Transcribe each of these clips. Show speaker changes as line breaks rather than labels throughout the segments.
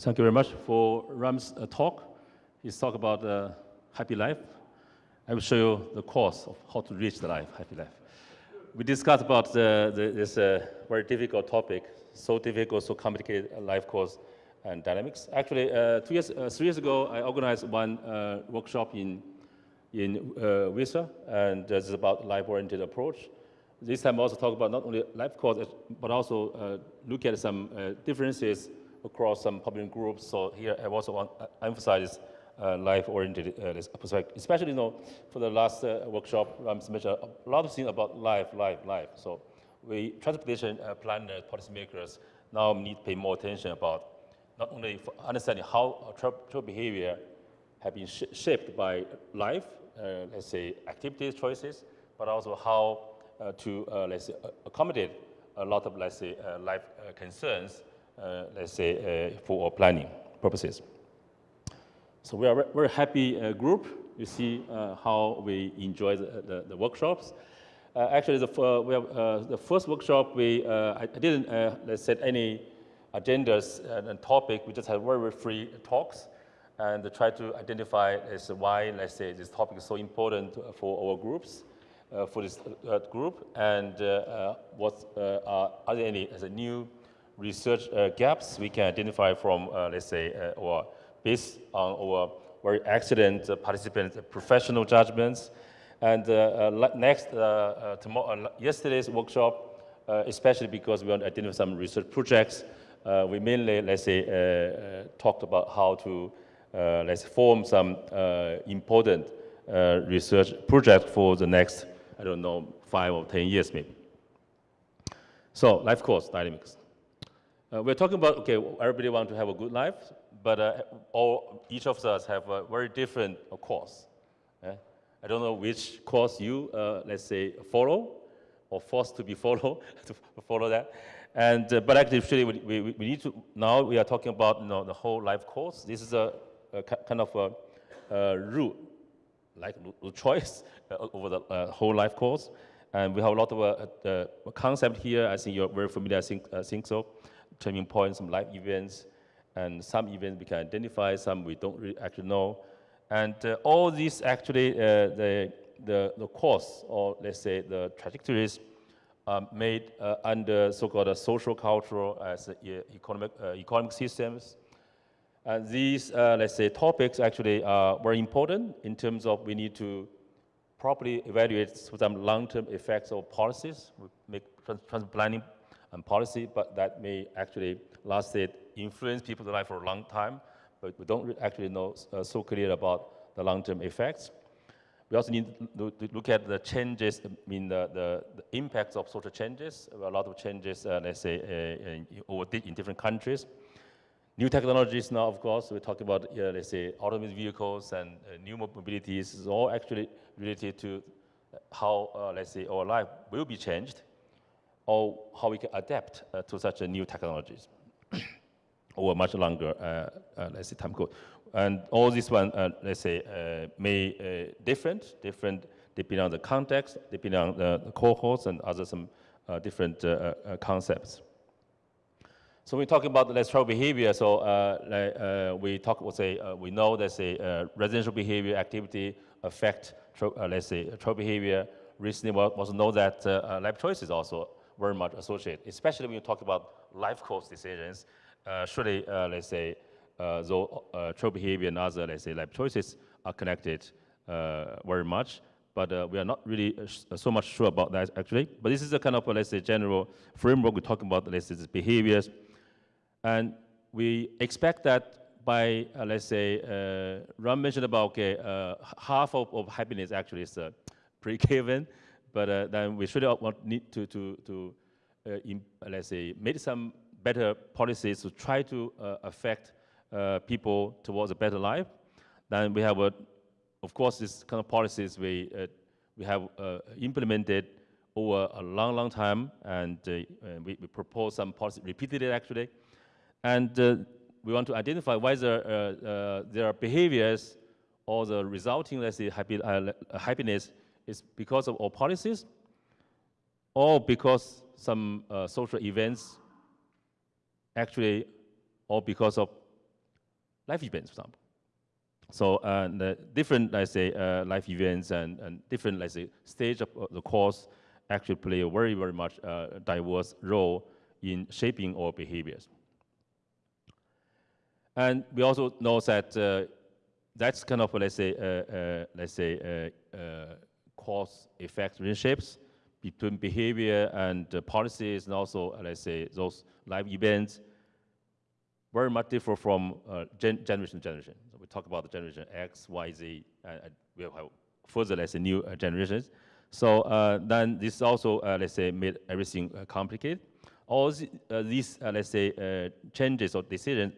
Thank you very much for Ram's uh, talk. He's talk about uh, happy life. I will show you the course of how to reach the life, happy life. We discussed about the, the, this uh, very difficult topic, so difficult, so complicated life course and dynamics. Actually, uh, two years, uh, three years ago, I organized one uh, workshop in in uh, WISA, and this is about life-oriented approach. This time, I also talk about not only life course, but also uh, look at some uh, differences across some public groups. So here, I also want to emphasize uh, life-oriented uh, perspective, especially you know, for the last uh, workshop, I mentioned a lot of things about life, life, life. So we transportation uh, planners, policymakers now need to pay more attention about not only understanding how travel behavior have been sh shaped by life, uh, let's say activities choices, but also how uh, to, uh, let's say, accommodate a lot of, let's say, life concerns, let's say, for our planning purposes. So we are a very happy group. You see how we enjoy the, the, the workshops. Uh, actually, the, uh, we have, uh, the first workshop, we, I, didn't let's set any agendas and, topic. We just had very, very free talks and try to identify as why, let's say, this topic is so important for our groups, uh, for this uh, group, and uh, uh what uh, are, are, there any as a new research uh, gaps we can identify from, uh, let's say, uh, or based on our very excellent uh, participants' professional judgments. And next, tomorrow, yesterday's workshop, especially because we want to identify some research projects, we mainly, let's say, talked about how to uh, let's form some uh, important uh, research project for the next, I don't know, five or 10 years maybe. So life course dynamics. Uh, we're talking about, okay, everybody want to have a good life, but uh, all, each of us have a very different uh, course. I don't know which course you, let's say, follow or forced to be follow, to follow that. And, but actually, we, we, we, need to, now we are talking about you know, the whole life course. This is a kind of a, a rule, like a choice uh, over the uh, whole life course. And we have a lot of uh, concept here. I think you're very familiar, I think, I think so. Turning points, some life events, and some events we can identify, some we don't really actually know. And uh, all these actually, uh, the, the, the course, or let's say the trajectories, are made uh, under so-called social, cultural, as economic, economic systems, and these, uh, let's say, topics actually are very important in terms of we need to properly evaluate some long-term effects of policies, we make trans planning and policy, but that may actually last it, influence people's life for a long time, but we don't actually know uh, so clear about the long-term effects. We also need to look at the changes, I mean, the, the, the impacts of social changes. A lot of changes, uh, let's say, uh, in, in different countries. New technologies now, of course, we're talking about, uh, let's say, autonomous vehicles and uh, new mobilities is all actually related to how, uh, let's say, our life will be changed or how we can adapt uh, to such new technologies over much longer, uh, uh, let's say, time code. And all this one, let's say, may different, different depending on the context, depending on the, the cohorts and other some different concepts. So we talk about let's travel behavior. So uh, uh, we talk, we'll say, uh, we know that say uh, residential behavior activity affect, uh, let's say, travel behavior. Recently, we also know that uh, life choices also very much associated, especially when you talk about life course decisions. surely, let's say, though travel behavior and other, let's say, life choices are connected very much but uh, we are not really uh, so much sure about that actually. But this is a kind of, let's say, general framework we're talking about, let's say, behaviors and we expect that by, uh, let's say, uh, Ram mentioned about, okay, uh, half of, of, happiness actually is uh, pre-given, but uh, then we should want, need to, to, to uh, in, let's say, make some better policies to try to affect people towards a better life. Then we have, a, of course, this kind of policies we, we have implemented over a long, long time, and we, we propose some policy repeatedly actually. And uh, we want to identify whether uh, uh, their behaviors or the resulting, let's say, happy, happiness is because of our policies or because some social events actually or because of life events, for example. So uh, the different, let's say, uh, life events and, and different, let's say, stage of the course actually play a very, very much uh, diverse role in shaping our behaviors. And we also know that uh, that's kind of, let's say, uh, uh, let's say, cause effect relationships between behavior and uh, policies and also, let's say, those life events very much differ from uh, gen generation to generation So we talk about the generation X, Y, Z, and we'll have further, let's say, new uh, generations. So uh, then this also, uh, let's say, made everything uh, complicated. All the, these, let's say, changes or decisions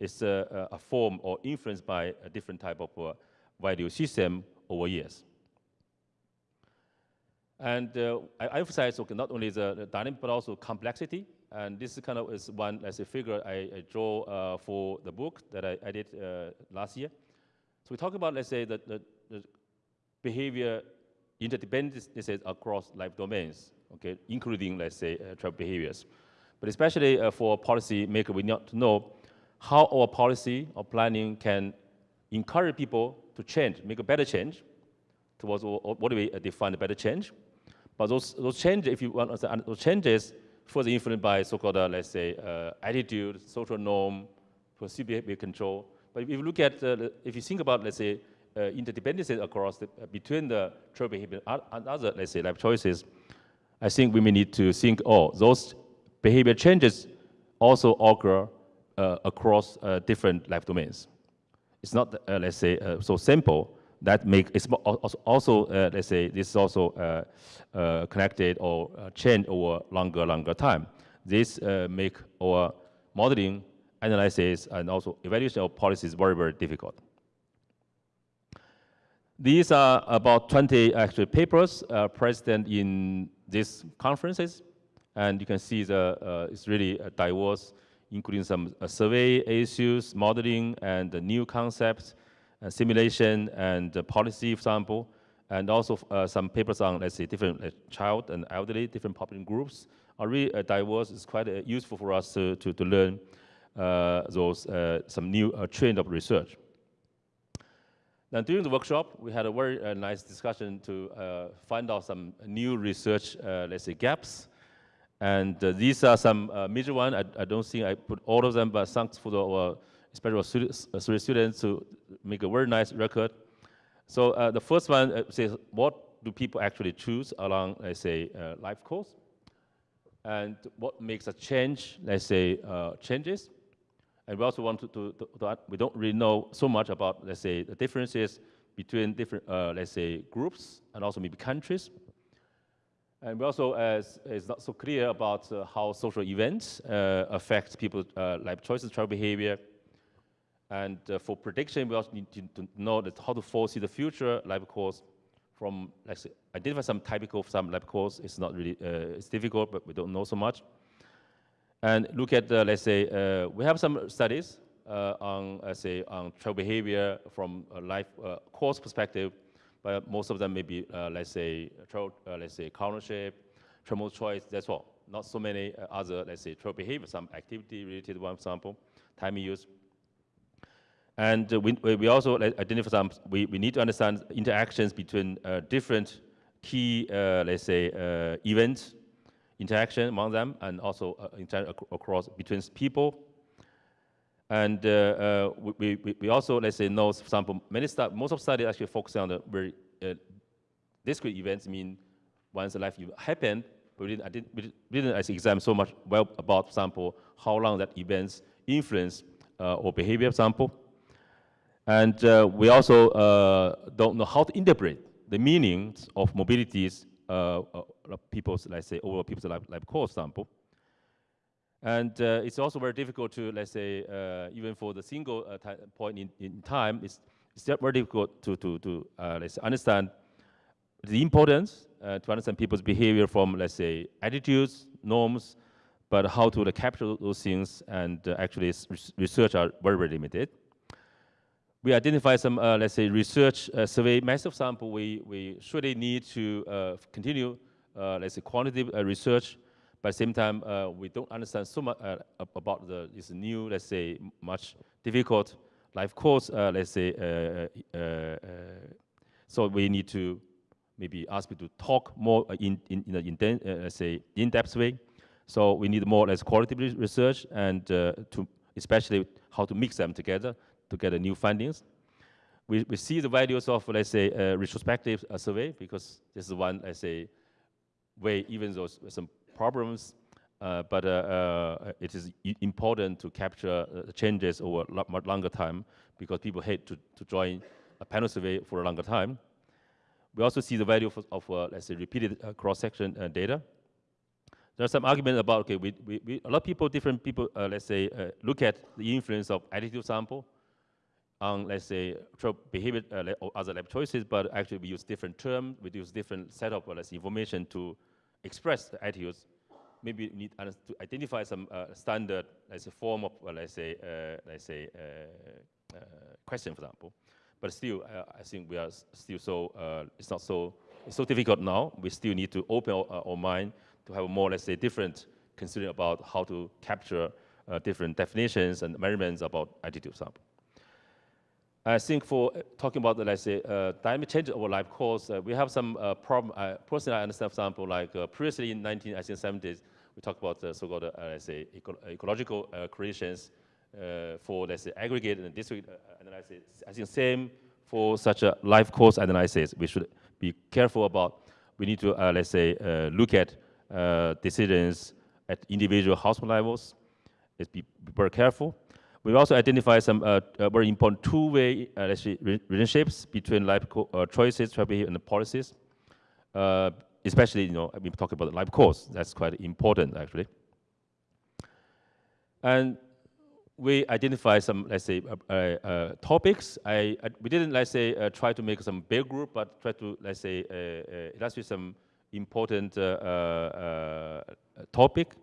is a form or influenced by a different type of value system over years. And uh, I emphasize okay, not only the, the, dynamic, but also complexity. And this kind of is one, as a figure I, I draw uh, for the book that I, did uh, last year. So we talk about, let's say, the, the, the behavior interdependencies across life domains, okay, including, let's say, uh, travel behaviors. But especially uh, for policy maker, we need to know how our policy or planning can encourage people to change, make a better change towards what do we define a better change. But those, those changes, if you want understand those changes, further influenced by so-called, uh, let's say, uh, attitude, social norm, perceived behavior control. But if you look at, uh, if you think about, let's say, uh, interdependencies across the, uh, between the travel behavior and other, let's say, life choices, I think we may need to think, oh, those behavior changes also occur uh, across different life domains. It's not, let's say, so simple that make it's also uh, let's say this is also uh, uh, connected or uh, change over longer longer time. This uh, make our modeling, analysis, and also evaluation of policies very very difficult. These are about 20 actual papers uh, present in these conferences, and you can see the it's really diverse, including some survey issues, modeling, and new concepts simulation and policy example, and also uh, some papers on, let's say, different uh, child and elderly, different population groups are really diverse. It's quite useful for us to, to, to learn those, some new trend of research. Then during the workshop, we had a very uh, nice discussion to uh, find out some new research, uh, let's say, gaps. And these are some major ones. I, I, don't think I put all of them, but thanks for the especially students, uh, students to make a very nice record. So uh, the first one uh, says, what do people actually choose along, let's say, uh, life course? And what makes a change, let's say, uh, changes? And we also want to, to, to, to, we don't really know so much about, let's say, the differences between different, uh, let's say, groups and also maybe countries. And we also, as it's not so clear about how social events affect people's life choices, travel behavior, and uh, for prediction, we also need to, know that how to foresee the future life course from, let's say, identify some typical some life course. It's not really, uh, it's difficult, but we don't know so much. And look at, uh, let's say, uh, we have some studies uh, on, let's say, on travel behavior from a life uh, course perspective, but most of them may be, let's say, travel, let's say, ownership, travel choice, that's all. Not so many other, let's say, travel behavior, some activity-related one for example, time use. And uh, we, we also identify some, we, we need to understand interactions between uh, different key, uh, let's say, uh, events, interaction among them, and also uh, across between people. And uh, we, we, we also, let's say, know, for example, many most of studies actually focus on the very discrete events, mean once a life event happened, we didn't, I didn't, we didn't examine so much well about, for example, how long that events influence or behavior, for example. And uh, we also uh, don't know how to interpret the meanings of mobilities uh, people's, let's say, over people's life, life course sample. And uh, it's also very difficult to, let's say, uh, even for the single uh, point in, in time, it's, it's very difficult to, to, to let's say, understand the importance to understand people's behavior from, let's say, attitudes, norms, but how to capture those things and actually research are very, very limited we identify some, uh, let's say, research uh, survey massive sample. We, we surely need to uh, continue, uh, let's say, quantitative uh, research. But at the same time, uh, we don't understand so much about the, this new, let's say, much difficult life course, let's say, so we need to maybe ask people to talk more in, in, in, in, let's say, in-depth way. So we need more or less qualitative research and to especially how to mix them together to get new findings. We, we see the values of, let's say, a retrospective survey because this is one, let's say, way, even though some problems, uh, but uh, uh, it is important to capture changes over a much longer time because people hate to, to join a panel survey for a longer time. We also see the value of, of uh, let's say, repeated uh, cross-section uh, data. There's some argument about, okay, we, we, we, a lot of people, different people, let's say, look at the influence of attitude sample on, let's say, behavior or other lab choices, but actually we use different terms, we use different set of, let's information to express the attitudes maybe we need to identify some uh, standard, let's say, form of, uh, let's say, uh, let's say, uh, uh, question, for example. But still, uh, I think we are still so, it's not so, it's so difficult now. We still need to open our, our mind to have more, let's say, different considering about how to capture different definitions and measurements about attitude sample. I think for talking about, let's say, uh, dynamic change of life course, uh, we have some uh, problem. personally, I understand, for example, like previously in 1970s, we talked about the so-called, uh, let's say, eco ecological uh, creations uh, for, let's say, aggregate and district analysis. I think same for such a life course analysis. We should be careful about, we need to, let's say, look at decisions at individual household levels. Let's be very careful. We also identify some uh, uh, very important two-way uh, relationships between life choices, strategy, and policies especially, you know, we talk about the live course. That's quite important, actually. And we identify some, let's say, uh, uh, topics. I, I, we didn't, let's say, uh, try to make some big group, but try to, let's say, illustrate some important topic.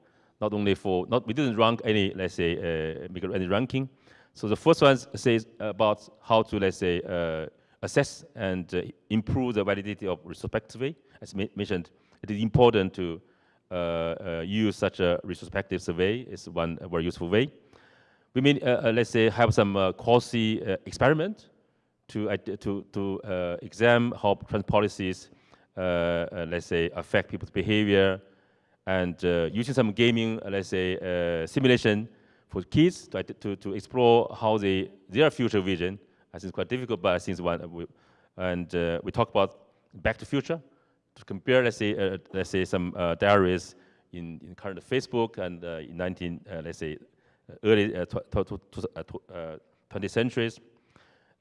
Not only for, not we didn't rank any, let's say, uh, make any ranking. So the first one says about how to, let's say, uh, assess and uh, improve the validity of retrospectively as mentioned, it is important to uh, uh, use such a retrospective survey. It's one very useful way. We mean, uh, let's say, have some quasi experiment to, to, to examine how trans policies, let's say, affect people's behavior, and using some gaming, let's say, simulation for kids to, to, to explore how they, their future vision. I think it's quite difficult, but I think one. And uh, we talk about back to future, to compare, let's say, uh, let's say some uh, diaries in, in current Facebook and uh, in 19, uh, let's say, uh, early 20th centuries.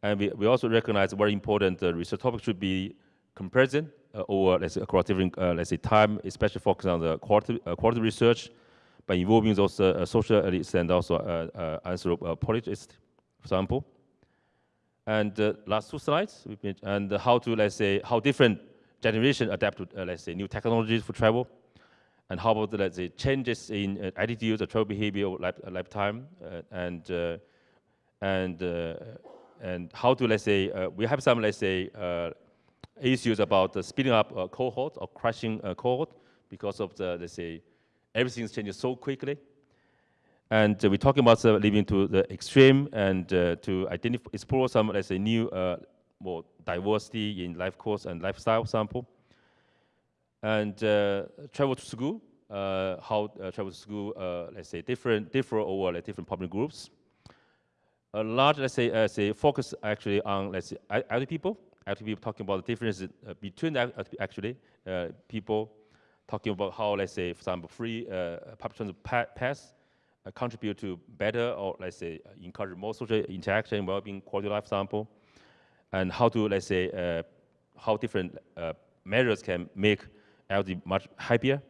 And we, we also recognize very important research topic should be comparison or let's say across different, let's say, time, especially focus on the quality, quality research by involving those social elites and also uh, anthropologists, for example. And uh, last two slides, and how to, let's say, how different generation adapt to, uh, let's say, new technologies for travel, and how about, the, let's say, changes in uh, attitudes or travel behavior over life, uh, lifetime, uh, and uh, and uh, and how to, let's say, we have some, let's say, issues about speeding up a cohort or crashing a cohort because of the, let's say, everything's changing so quickly. And we're talking about uh, living to the extreme and to identify, explore some, let's say, new more diversity in life course and lifestyle sample. And uh, travel to school, uh, how uh, travel to school, uh, let's say, different, differ over like, different public groups. A large, let's say, uh, say, focus actually on, let's say, elderly people. People talking about the differences uh, between actually people, talking about how, let's say, for example, free public transit pass contribute to better or, let's say, encourage more social interaction, well-being, quality life sample and how to, let's say, uh, how different uh, measures can make LD much happier.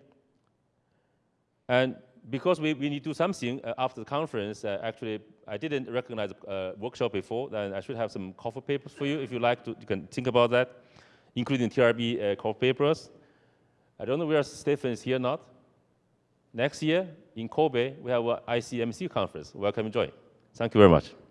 And because we, we need to do something uh, after the conference, uh, actually, I didn't recognize uh, workshop before, then I should have some cover papers for you if you like to, you can think about that, including TRB coffee papers. I don't know where Stephen is here or not. Next year in Kobe, we have an ICMC conference. Welcome and join. Thank you very much.